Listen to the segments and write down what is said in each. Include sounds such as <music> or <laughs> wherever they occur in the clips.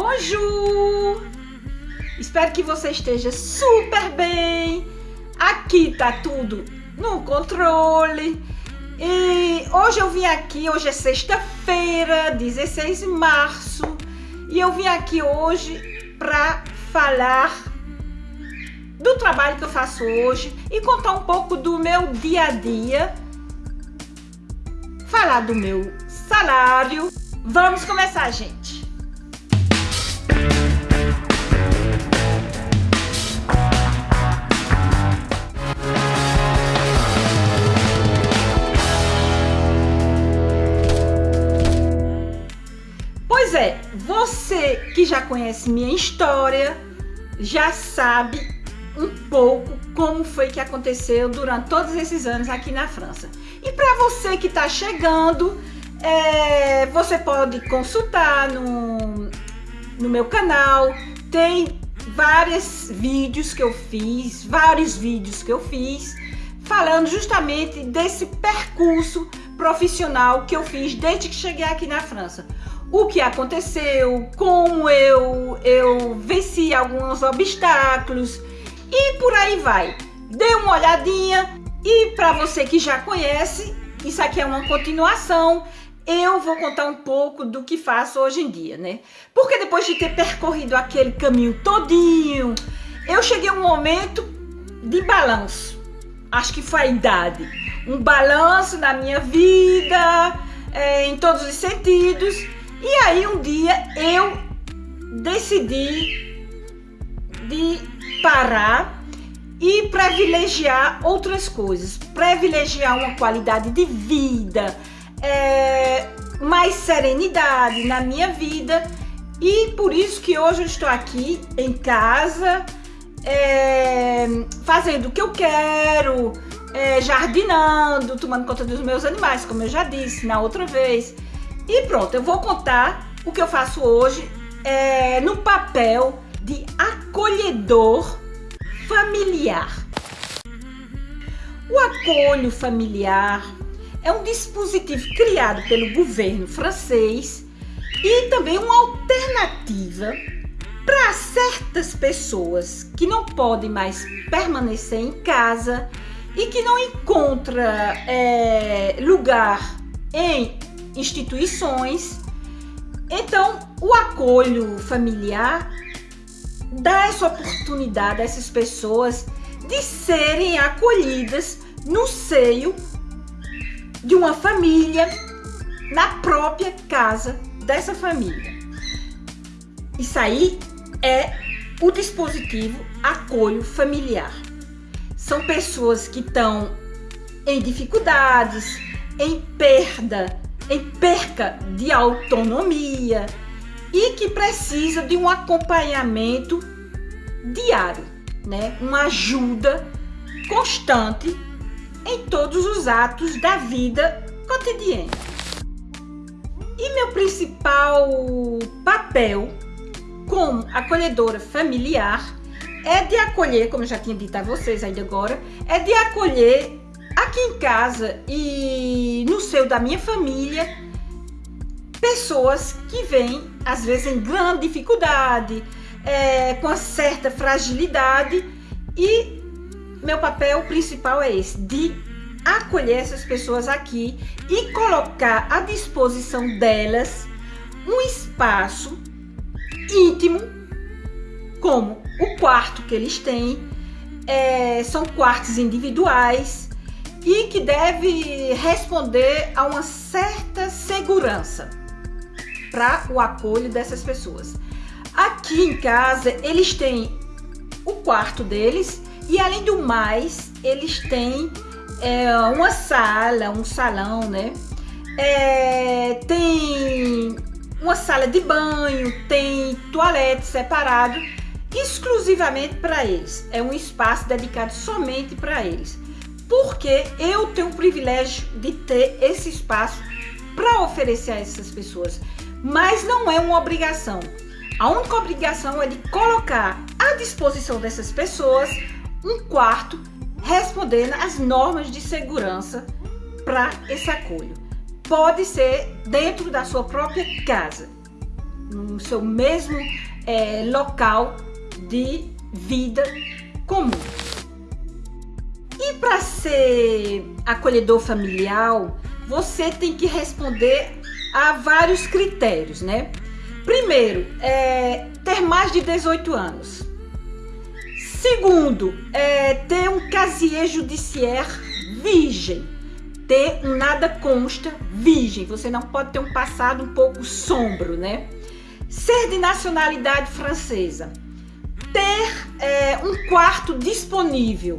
Bonjour! Espero que você esteja super bem. Aqui tá tudo no controle. E hoje eu vim aqui, hoje é sexta-feira, 16 de março, e eu vim aqui hoje para falar do trabalho que eu faço hoje e contar um pouco do meu dia a dia, falar do meu salário. Vamos começar, gente. Pois é, você que já conhece minha história, já sabe um pouco como foi que aconteceu durante todos esses anos aqui na França. E para você que está chegando, é, você pode consultar no, no meu canal, tem vários vídeos que eu fiz, vários vídeos que eu fiz, falando justamente desse percurso profissional que eu fiz desde que cheguei aqui na França o que aconteceu, como eu, eu venci alguns obstáculos e por aí vai. Dê uma olhadinha e para você que já conhece, isso aqui é uma continuação, eu vou contar um pouco do que faço hoje em dia, né? Porque depois de ter percorrido aquele caminho todinho, eu cheguei a um momento de balanço. Acho que foi a idade. Um balanço na minha vida, é, em todos os sentidos. E aí um dia eu decidi de parar e privilegiar outras coisas, privilegiar uma qualidade de vida, é, mais serenidade na minha vida e por isso que hoje eu estou aqui em casa, é, fazendo o que eu quero, é, jardinando, tomando conta dos meus animais, como eu já disse na outra vez. E pronto, eu vou contar o que eu faço hoje é, no papel de acolhedor familiar. O acolho familiar é um dispositivo criado pelo governo francês e também uma alternativa para certas pessoas que não podem mais permanecer em casa e que não encontram é, lugar em instituições. Então, o acolho familiar dá essa oportunidade a essas pessoas de serem acolhidas no seio de uma família, na própria casa dessa família. Isso aí é o dispositivo acolho familiar. São pessoas que estão em dificuldades, em perda em perca de autonomia e que precisa de um acompanhamento diário, né? Uma ajuda constante em todos os atos da vida cotidiana. E meu principal papel como acolhedora familiar é de acolher, como eu já tinha dito a vocês ainda agora, é de acolher aqui em casa e da minha família, pessoas que vêm, às vezes, em grande dificuldade, é, com uma certa fragilidade, e meu papel principal é esse, de acolher essas pessoas aqui e colocar à disposição delas um espaço íntimo, como o quarto que eles têm, é, são quartos individuais, e que deve responder a uma certa segurança para o acolho dessas pessoas. Aqui em casa, eles têm o quarto deles e, além do mais, eles têm é, uma sala, um salão, né? É, tem uma sala de banho, tem toalete separado exclusivamente para eles. É um espaço dedicado somente para eles porque eu tenho o privilégio de ter esse espaço para oferecer a essas pessoas, mas não é uma obrigação. A única obrigação é de colocar à disposição dessas pessoas um quarto respondendo às normas de segurança para esse acolho. Pode ser dentro da sua própria casa. no seu mesmo é, local de vida comum. E para ser acolhedor familiar, você tem que responder a vários critérios, né? Primeiro, é ter mais de 18 anos. Segundo, é ter um casier judiciaire virgem. Ter um nada consta virgem. Você não pode ter um passado um pouco sombro, né? Ser de nacionalidade francesa. Ter é, um quarto disponível.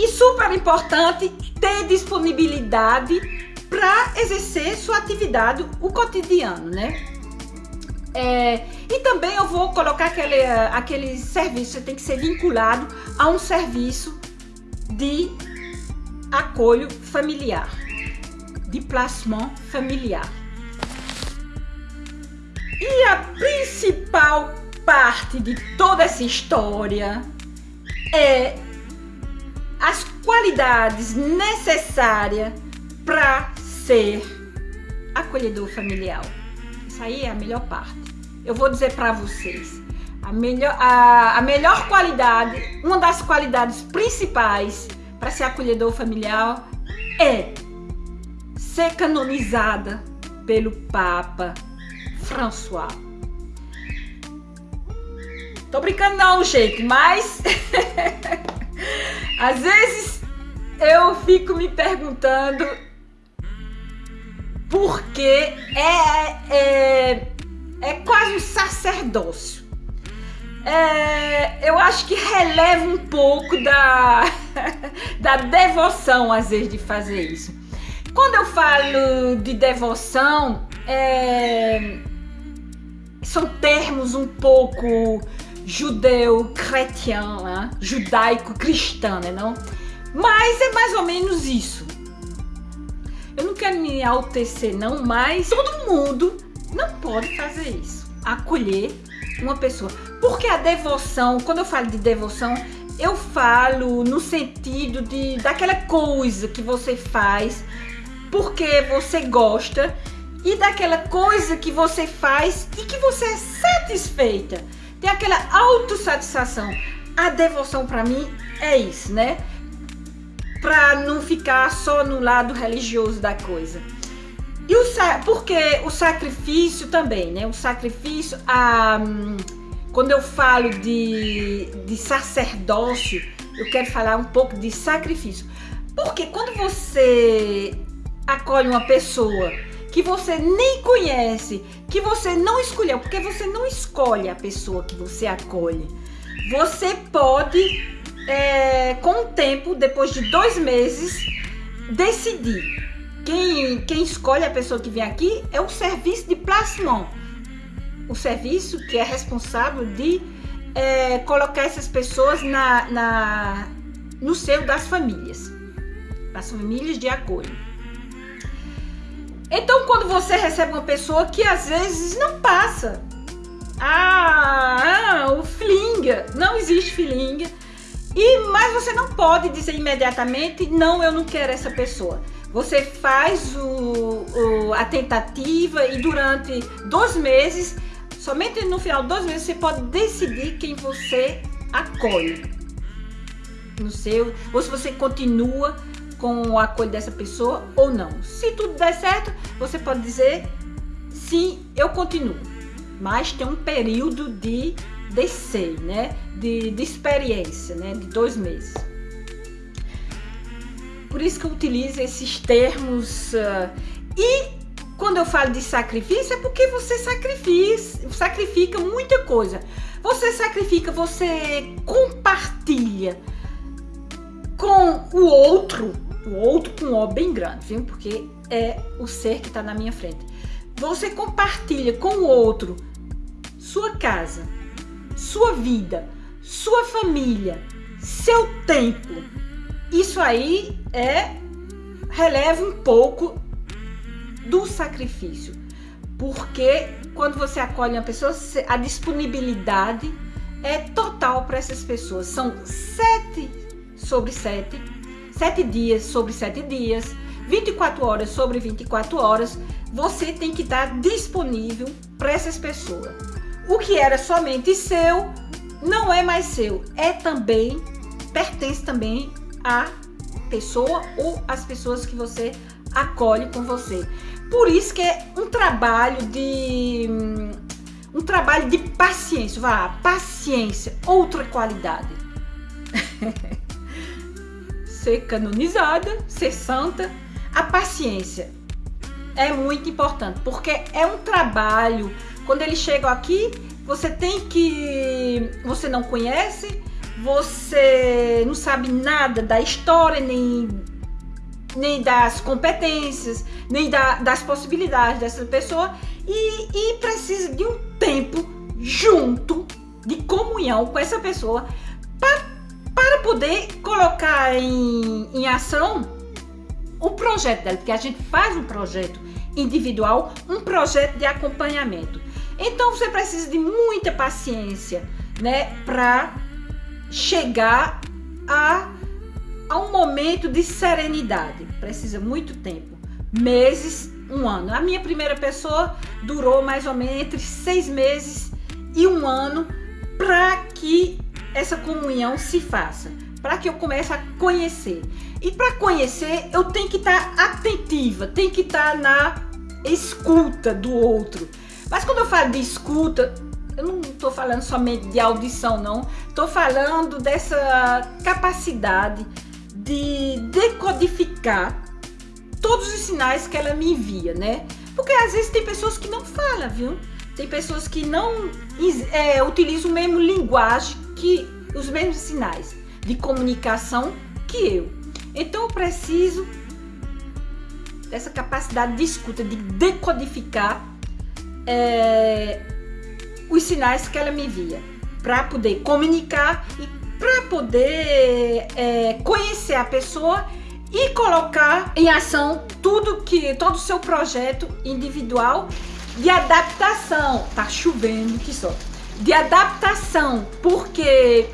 E super importante, ter disponibilidade para exercer sua atividade, o cotidiano, né? É, e também eu vou colocar aquele, aquele serviço, tem que ser vinculado a um serviço de acolho familiar, de placement familiar. E a principal parte de toda essa história é as qualidades necessárias para ser acolhedor familiar. Isso aí é a melhor parte. Eu vou dizer para vocês, a melhor, a, a melhor qualidade, uma das qualidades principais para ser acolhedor familiar é ser canonizada pelo Papa François. Tô brincando não, gente, mas <laughs> às vezes eu fico me perguntando porque é, é, é quase um sacerdócio. É, eu acho que releva um pouco da, <laughs> da devoção, às vezes, de fazer isso. Quando eu falo de devoção, é, são termos um pouco judeu-cretião, né? judaico-cristã, né? Não? Mas é mais ou menos isso. Eu não quero me altecer não, mas todo mundo não pode fazer isso. Acolher uma pessoa. Porque a devoção, quando eu falo de devoção, eu falo no sentido de daquela coisa que você faz porque você gosta e daquela coisa que você faz e que você é satisfeita. Tem aquela autossatisfação. A devoção para mim é isso, né? para não ficar só no lado religioso da coisa. E o porque o sacrifício também, né? O sacrifício, a, quando eu falo de, de sacerdócio, eu quero falar um pouco de sacrifício. Porque quando você acolhe uma pessoa que você nem conhece, que você não escolheu, porque você não escolhe a pessoa que você acolhe. Você pode é, com o tempo, depois de dois meses, decidir. Quem, quem escolhe a pessoa que vem aqui é o serviço de placement. O serviço que é responsável de é, colocar essas pessoas na, na, no seio das famílias. Das famílias de acolho. Então, quando você recebe uma pessoa que às vezes não passa. Ah, ah o flinga. Não existe flinga e, mas você não pode dizer imediatamente, não, eu não quero essa pessoa. Você faz o, o, a tentativa e durante dois meses, somente no final de dois meses, você pode decidir quem você acolhe no seu, ou se você continua com o acolho dessa pessoa ou não. Se tudo der certo, você pode dizer sim, eu continuo. Mas tem um período de descer, né? De, de experiência, né? De dois meses. Por isso que eu utilizo esses termos. Uh, e quando eu falo de sacrifício, é porque você sacrifica, sacrifica muita coisa. Você sacrifica, você compartilha com o outro, o outro com O bem grande, viu? Porque é o ser que está na minha frente. Você compartilha com o outro sua casa, sua vida, sua família, seu tempo. Isso aí é releva um pouco do sacrifício. Porque quando você acolhe uma pessoa, a disponibilidade é total para essas pessoas. São sete sobre sete, sete dias sobre sete dias, 24 horas sobre 24 horas. você tem que estar disponível para essas pessoas. O que era somente seu não é mais seu, é também pertence também à pessoa ou às pessoas que você acolhe com você. Por isso que é um trabalho de um trabalho de paciência, vá, paciência, outra qualidade. <laughs> ser canonizada, ser santa, a paciência é muito importante, porque é um trabalho. Quando eles chegam aqui, você tem que. Você não conhece, você não sabe nada da história, nem, nem das competências, nem da, das possibilidades dessa pessoa, e, e precisa de um tempo junto de comunhão com essa pessoa pra, para poder colocar em, em ação o projeto dela, porque a gente faz um projeto individual, um projeto de acompanhamento. Então você precisa de muita paciência, né, para chegar a, a um momento de serenidade. Precisa muito tempo, meses, um ano. A minha primeira pessoa durou mais ou menos entre seis meses e um ano para que essa comunhão se faça para que eu comece a conhecer. E para conhecer, eu tenho que estar tá atentiva, tenho que estar tá na escuta do outro. Mas quando eu falo de escuta, eu não estou falando somente de audição, não. Estou falando dessa capacidade de decodificar todos os sinais que ela me envia, né? Porque às vezes tem pessoas que não falam, viu? Tem pessoas que não é, utilizam o mesmo linguagem que os mesmos sinais de comunicação que eu. Então eu preciso dessa capacidade de escuta, de decodificar é, os sinais que ela me envia, para poder comunicar e para poder é, conhecer a pessoa e colocar em ação tudo que todo o seu projeto individual de adaptação. Tá chovendo que só. De adaptação, porque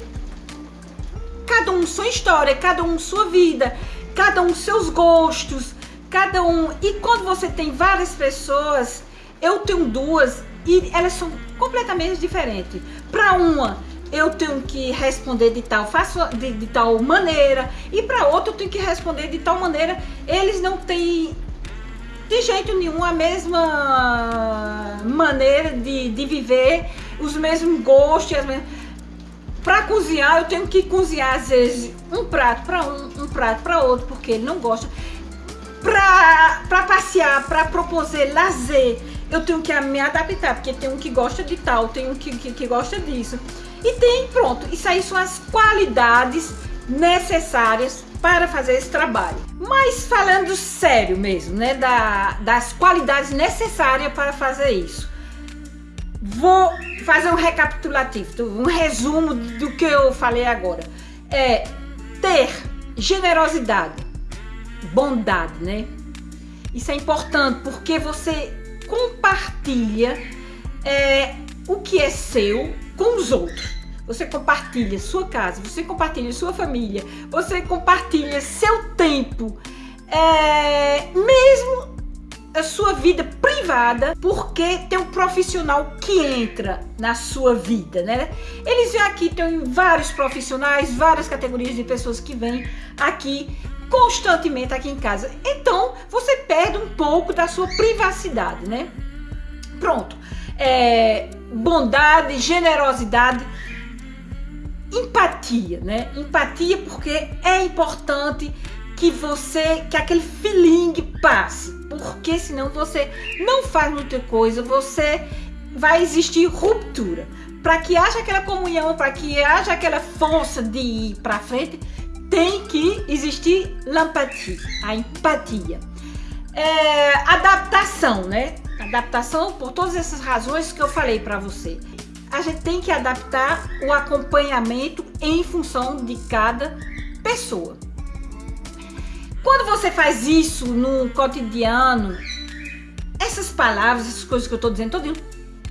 cada um sua história, cada um sua vida, cada um seus gostos, cada um. E quando você tem várias pessoas, eu tenho duas e elas são completamente diferentes. Para uma, eu tenho que responder de tal, faço de, de tal maneira, e para outra eu tenho que responder de tal maneira. Eles não têm de jeito nenhum a mesma maneira de, de viver, os mesmos gostos, as mesmas para cozinhar, eu tenho que cozinhar às vezes um prato para um, um prato para outro, porque ele não gosta. Para passear, para proposer lazer, eu tenho que me adaptar, porque tem um que gosta de tal, tem um que, que, que gosta disso. E tem, pronto, isso aí são as qualidades necessárias para fazer esse trabalho. Mas falando sério mesmo, né, da, das qualidades necessárias para fazer isso. Vou fazer um recapitulativo, um resumo do que eu falei agora. É ter generosidade, bondade, né? Isso é importante porque você compartilha é, o que é seu com os outros. Você compartilha sua casa, você compartilha sua família, você compartilha seu tempo, é, mesmo a sua vida privada, porque tem um profissional que entra na sua vida, né? Eles vêm aqui, tem vários profissionais, várias categorias de pessoas que vêm aqui constantemente aqui em casa. Então, você perde um pouco da sua privacidade, né? Pronto. É, bondade, generosidade, empatia, né? Empatia porque é importante que você, que aquele feeling passe, porque senão você não faz muita coisa, você vai existir ruptura. Para que haja aquela comunhão, para que haja aquela força de ir para frente, tem que existir l'empathie, a empatia. É, adaptação, né? Adaptação por todas essas razões que eu falei para você. A gente tem que adaptar o acompanhamento em função de cada pessoa. Quando você faz isso no cotidiano, essas palavras, essas coisas que eu estou dizendo, todinho,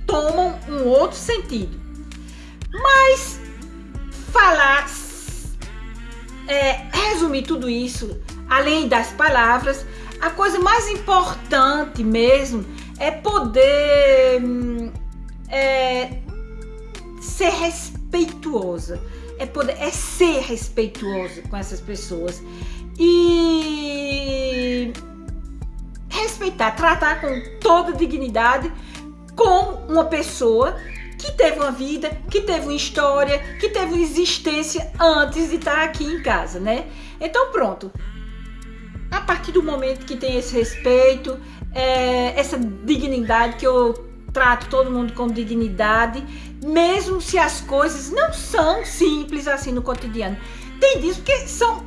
tomam um outro sentido. Mas falar, é, resumir tudo isso, além das palavras, a coisa mais importante mesmo é poder é, ser respeituosa. É poder é ser respeituoso com essas pessoas. E respeitar, tratar com toda dignidade com uma pessoa que teve uma vida, que teve uma história, que teve uma existência antes de estar aqui em casa, né? Então pronto. A partir do momento que tem esse respeito, é, essa dignidade que eu trato todo mundo com dignidade, mesmo se as coisas não são simples assim no cotidiano. Tem dias porque são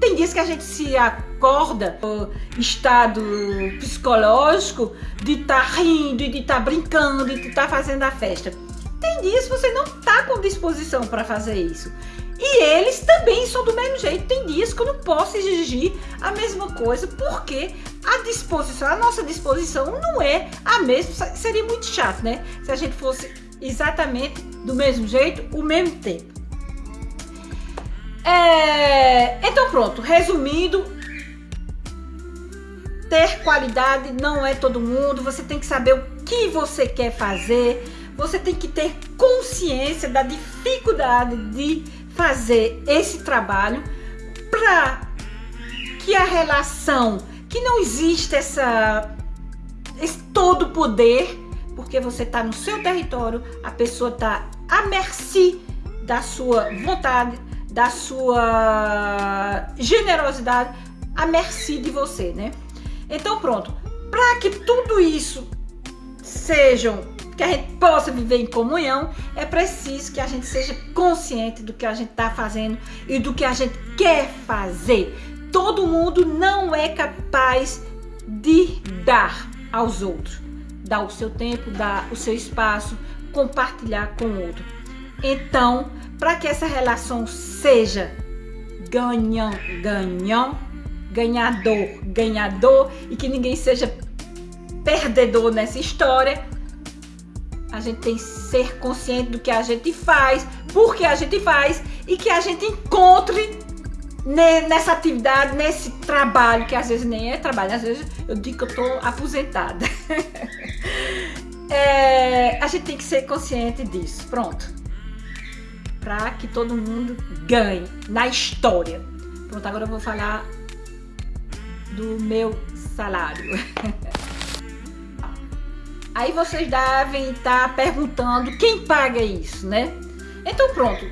tem dias que a gente se acorda no estado psicológico de estar tá rindo, de estar tá brincando, de estar tá fazendo a festa. Tem dias que você não está com disposição para fazer isso. E eles também são do mesmo jeito. Tem dias que eu não posso exigir a mesma coisa, porque a disposição, a nossa disposição não é a mesma. Seria muito chato, né? Se a gente fosse exatamente do mesmo jeito, o mesmo tempo. É, então pronto, resumindo, ter qualidade não é todo mundo, você tem que saber o que você quer fazer, você tem que ter consciência da dificuldade de fazer esse trabalho para que a relação, que não existe essa esse todo poder, porque você está no seu território, a pessoa está à mercê da sua vontade, da sua generosidade à mercê de você, né? Então pronto, para que tudo isso sejam que a gente possa viver em comunhão, é preciso que a gente seja consciente do que a gente está fazendo e do que a gente quer fazer. Todo mundo não é capaz de dar aos outros, dar o seu tempo, dar o seu espaço, compartilhar com o outro. Então, para que essa relação seja ganhão, ganhão, ganhador, ganhador e que ninguém seja perdedor nessa história, a gente tem que ser consciente do que a gente faz, por que a gente faz e que a gente encontre nessa atividade, nesse trabalho, que às vezes nem é trabalho, às vezes eu digo que eu tô aposentada. <laughs> é, a gente tem que ser consciente disso. Pronto para que todo mundo ganhe na história. Pronto, agora eu vou falar do meu salário. <laughs> Aí vocês devem estar perguntando quem paga isso, né? Então pronto.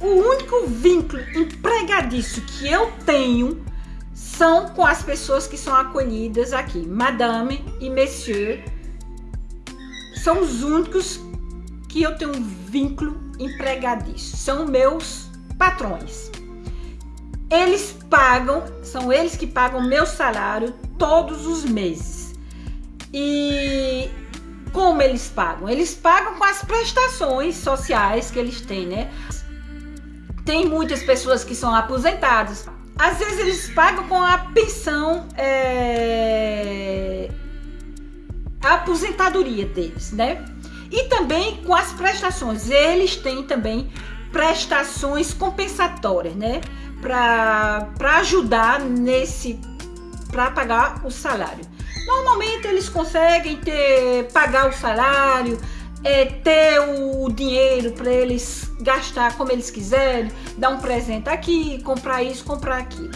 O único vínculo empregadício que eu tenho são com as pessoas que são acolhidas aqui. Madame e Monsieur são os únicos que eu tenho um vínculo empregadício. São meus patrões. Eles pagam, são eles que pagam meu salário todos os meses. E como eles pagam? Eles pagam com as prestações sociais que eles têm, né? Tem muitas pessoas que são aposentadas. Às vezes eles pagam com a pensão, é... a aposentadoria deles, né? E também com as prestações. Eles têm também prestações compensatórias, né? Para ajudar nesse para pagar o salário. Normalmente eles conseguem ter pagar o salário, é, ter o dinheiro para eles gastar como eles quiserem, dar um presente aqui, comprar isso, comprar aquilo.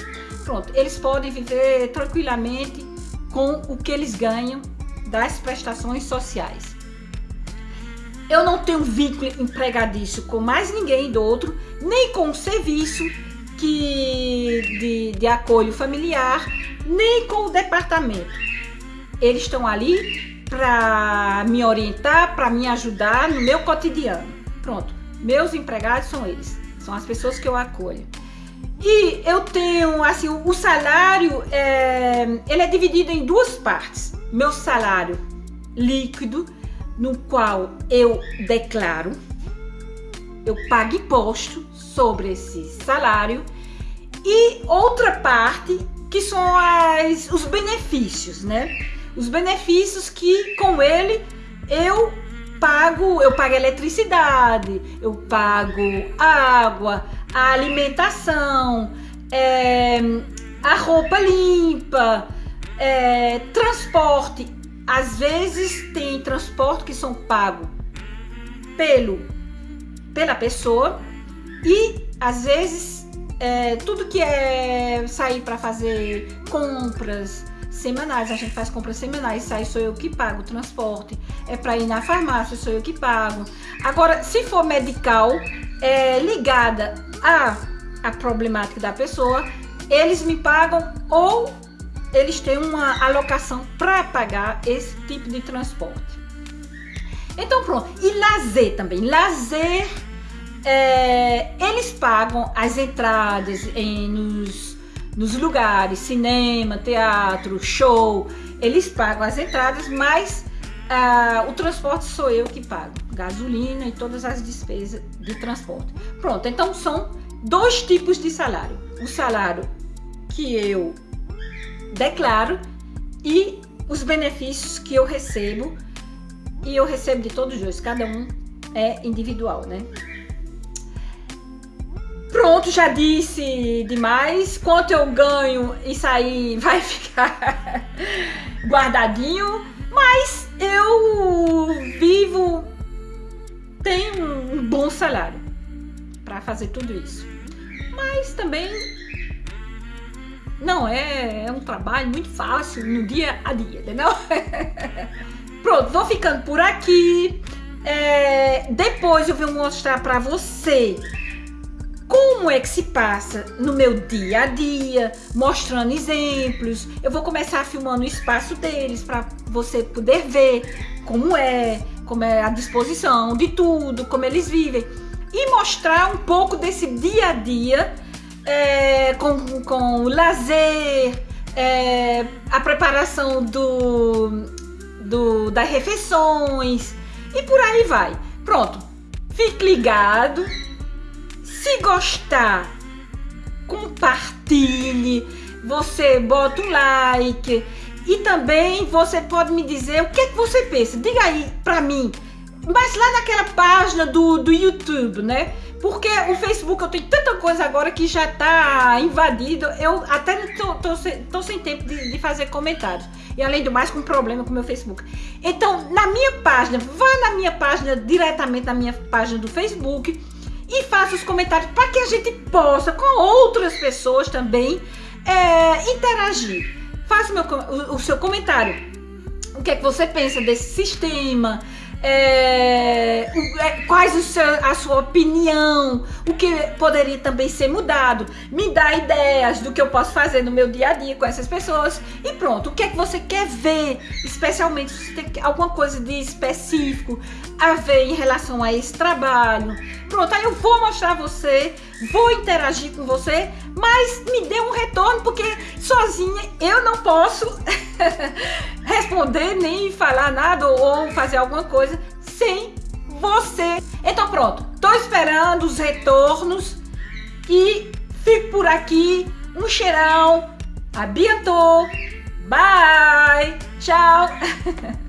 Pronto, eles podem viver tranquilamente com o que eles ganham das prestações sociais. Eu não tenho vínculo empregadício com mais ninguém do outro, nem com o serviço que, de, de acolho familiar, nem com o departamento. Eles estão ali para me orientar, para me ajudar no meu cotidiano. Pronto, meus empregados são eles, são as pessoas que eu acolho. E eu tenho, assim, o salário, é, ele é dividido em duas partes. Meu salário líquido, no qual eu declaro, eu pago imposto sobre esse salário e outra parte que são as, os benefícios, né? Os benefícios que com ele eu pago, eu pago eletricidade, eu pago água, a alimentação, é, a roupa limpa, é, transporte. Às vezes tem transporte que são pagos pelo, pela pessoa e às vezes é, tudo que é sair para fazer compras semanais, a gente faz compras semanais, sai sou eu que pago o transporte. É para ir na farmácia, sou eu que pago. Agora, se for medical, é, ligada a, a problemática da pessoa, eles me pagam ou eles têm uma alocação para pagar esse tipo de transporte. Então pronto. E lazer também. Lazer, é, eles pagam as entradas em, nos, nos lugares, cinema, teatro, show. Eles pagam as entradas, mas ah, o transporte sou eu que pago. Gasolina e todas as despesas de transporte. Pronto, então são dois tipos de salário. O salário que eu declaro e os benefícios que eu recebo. E eu recebo de todos os dois, cada um é individual, né? Pronto, já disse demais. Quanto eu ganho, isso aí <laughs> vai ficar guardadinho. Mas eu vivo, tenho um bom salário para fazer tudo isso. Mas também não é, é um trabalho muito fácil no dia a dia, entendeu? <laughs> Pronto, vou ficando por aqui. É, depois eu vou mostrar para você como é que se passa no meu dia a dia, mostrando exemplos. Eu vou começar filmando o espaço deles para você poder ver como é, como é a disposição de tudo, como eles vivem e mostrar um pouco desse dia a dia é, com, com o lazer, é, a preparação do, do, das refeições e por aí vai. Pronto, fique ligado. Se gostar, compartilhe. Você bota um like e também você pode me dizer o que, é que você pensa. Diga aí pra mim. Mas lá naquela página do, do YouTube, né? Porque o Facebook eu tenho tanta coisa agora que já tá invadido. Eu até tô, tô, tô sem tempo de, de, fazer comentários. E além do mais, com problema com o meu Facebook. Então, na minha página, vá na minha página, diretamente na minha página do Facebook e faça os comentários para que a gente possa, com outras pessoas também, é, interagir. Faça o, meu, o, o seu comentário. O que é que você pensa desse sistema? É, é, quais seu, a sua opinião, o que poderia também ser mudado, me dá ideias do que eu posso fazer no meu dia a dia com essas pessoas e pronto. O que é que você quer ver, especialmente se tem alguma coisa de específico a ver em relação a esse trabalho. Pronto, aí eu vou mostrar você, vou interagir com você, mas me dê um retorno porque sozinha eu não posso <laughs> responder nem falar nada ou fazer alguma coisa sem você. Então pronto, tô esperando os retornos e fico por aqui. Um cheirão, abiantou, bye, tchau. <laughs>